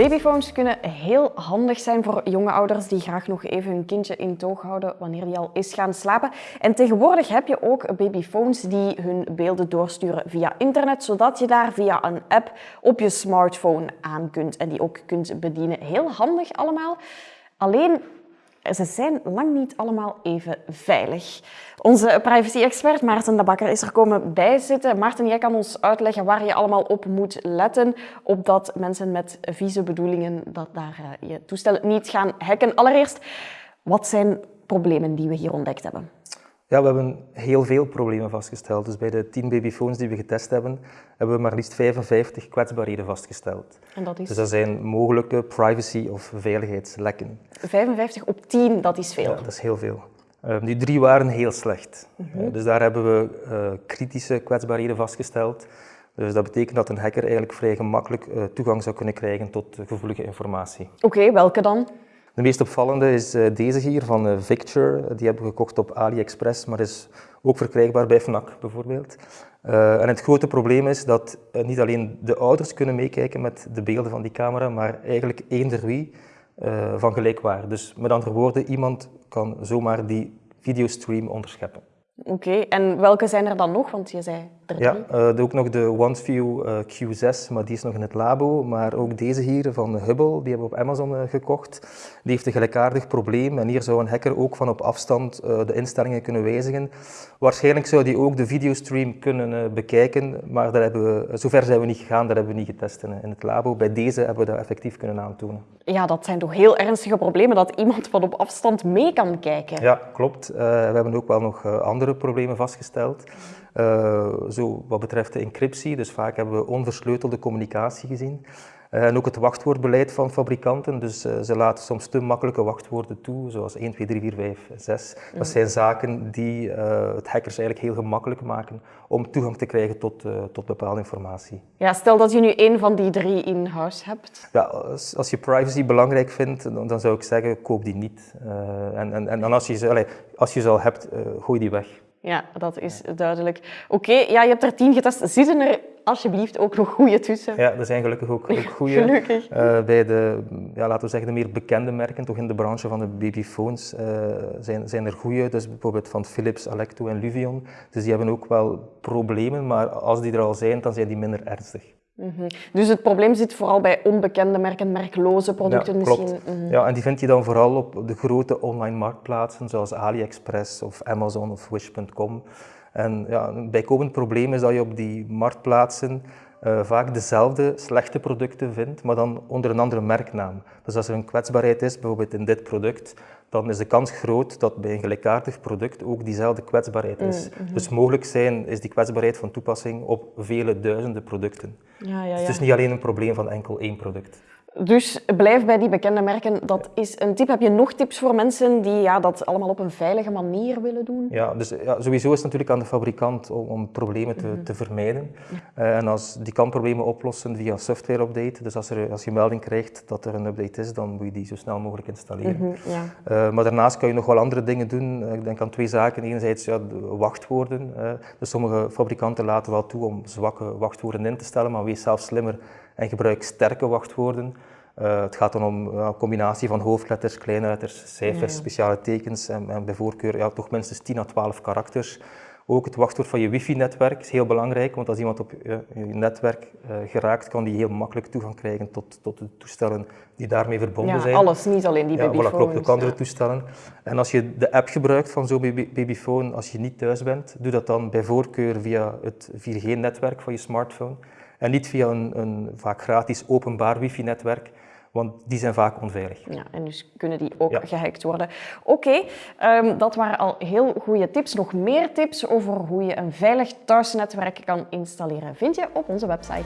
Babyphones kunnen heel handig zijn voor jonge ouders die graag nog even hun kindje in toog houden wanneer die al is gaan slapen. En tegenwoordig heb je ook babyphones die hun beelden doorsturen via internet, zodat je daar via een app op je smartphone aan kunt en die ook kunt bedienen. Heel handig allemaal. Alleen ze zijn lang niet allemaal even veilig. Onze privacy-expert Maarten de Bakker is er komen bijzitten. Maarten, jij kan ons uitleggen waar je allemaal op moet letten, opdat mensen met vieze bedoelingen dat daar eh, je toestellen niet gaan hacken. Allereerst, wat zijn problemen die we hier ontdekt hebben? Ja, we hebben heel veel problemen vastgesteld. Dus bij de 10 babyphones die we getest hebben, hebben we maar liefst 55 kwetsbaarheden vastgesteld. En dat is? Dus dat zijn mogelijke privacy- of veiligheidslekken. 55 op 10, dat is veel. Ja, dat is heel veel. Uh, nu, drie waren heel slecht. Mhm. Uh, dus daar hebben we uh, kritische kwetsbaarheden vastgesteld. Dus dat betekent dat een hacker eigenlijk vrij gemakkelijk toegang zou kunnen krijgen tot gevoelige informatie. Oké, welke dan? De meest opvallende is uh, deze hier van uh, Victure. Die hebben we gekocht op AliExpress, maar is ook verkrijgbaar bij Fnac bijvoorbeeld. Uh, en het grote probleem is dat niet alleen de ouders kunnen meekijken met de beelden van die camera, maar eigenlijk eender wie van gelijkwaarde. Dus met andere woorden, iemand kan zomaar die videostream onderscheppen. Oké, en welke zijn er dan nog? Want je zei er. Ja, uh, ook nog de OneView uh, Q6, maar die is nog in het labo. Maar ook deze hier van Hubble, die hebben we op Amazon uh, gekocht. Die heeft een gelijkaardig probleem en hier zou een hacker ook van op afstand de instellingen kunnen wijzigen. Waarschijnlijk zou die ook de videostream kunnen bekijken, maar daar hebben we, zover zijn we niet gegaan, dat hebben we niet getest in, in het labo. Bij deze hebben we dat effectief kunnen aantonen. Ja, dat zijn toch heel ernstige problemen, dat iemand van op afstand mee kan kijken. Ja, klopt. we hebben ook wel nog andere problemen vastgesteld. Uh, zo wat betreft de encryptie, dus vaak hebben we onversleutelde communicatie gezien. Uh, en ook het wachtwoordbeleid van fabrikanten, dus uh, ze laten soms te makkelijke wachtwoorden toe, zoals 1, 2, 3, 4, 5, 6. Dat zijn zaken die het hackers eigenlijk heel gemakkelijk maken om toegang te krijgen tot, tot bepaalde informatie. Ja, stel dat je nu één van die drie in huis hebt. Ja, als, als je privacy belangrijk vindt, dan, dan, zou ik zeggen, koop die niet. en, en, en als je ze, allez, als je ze al hebt, gooi die weg. Ja, dat is duidelijk. Oké, okay, ja, je hebt er tien getest. Zitten er alsjeblieft ook nog goede tussen? Ja, er zijn gelukkig ook, ook goede. gelukkig. Uh, bij de, ja, laten we zeggen, de meer bekende merken, toch in de branche van de babyphones, uh, zijn, zijn er goede. Dus bijvoorbeeld van Philips, Alecto en Luvion. Dus die hebben ook wel problemen, maar als die er al zijn, dan zijn die minder ernstig. Mm -hmm. Dus het probleem zit vooral bij onbekende merken, merkloze producten ja, misschien? Mm -hmm. Ja, en die vind je dan vooral op de grote online marktplaatsen, zoals AliExpress of Amazon of Wish.com. En ja, een bijkomend probleem is dat je op die marktplaatsen uh, vaak dezelfde slechte producten vindt, maar dan onder een andere merknaam. Dus als er een kwetsbaarheid is, bijvoorbeeld in dit product, dan is de kans groot dat bij een gelijkaardig product ook diezelfde kwetsbaarheid is. Mm -hmm. Dus mogelijk zijn, is die kwetsbaarheid van toepassing op vele duizenden producten. Ja, ja, ja. Dus het is niet alleen een probleem van enkel één product. Dus blijf bij die bekende merken. Dat is een tip. Heb je nog tips voor mensen die ja, dat allemaal op een veilige manier willen doen? Ja, dus ja, sowieso is het natuurlijk aan de fabrikant om, om problemen te, te vermijden. Uh, en als die kan problemen oplossen via software update. Dus als, er, als je melding krijgt dat er een update is, dan moet je die zo snel mogelijk installeren. Mm -hmm, ja. uh, maar daarnaast kan je nog wel andere dingen doen. Uh, ik denk aan twee zaken. Enerzijds ja, de wachtwoorden. dus sommige fabrikanten laten wel toe om zwakke wachtwoorden in te stellen, maar wees zelf slimmer en gebruik sterke wachtwoorden. Uh, het gaat dan om een combinatie van hoofdletters, kleinletters, cijfers, Ja. speciale tekens en, en bij voorkeur ja, toch minstens 10 à 12 karakters. Ook het wachtwoord van je wifi-netwerk is heel belangrijk, want als iemand op je, je netwerk uh, geraakt, kan die heel makkelijk toegang krijgen tot, tot de toestellen die daarmee verbonden Ja, zijn. alles, niet alleen die Ja, voilà, babyphones. klopt, ook andere Ja. toestellen. En als je de app gebruikt van zo'n baby- babyphone, als je niet thuis bent, doe dat dan bij voorkeur via het 4G-netwerk van je smartphone. En niet via een, een vaak gratis openbaar wifi-netwerk, want die zijn vaak onveilig. Ja, en dus kunnen die ook Ja. gehackt worden. Oké, ehm, dat waren al heel goede tips. Nog meer tips over hoe je een veilig thuisnetwerk kan installeren vind je op onze website.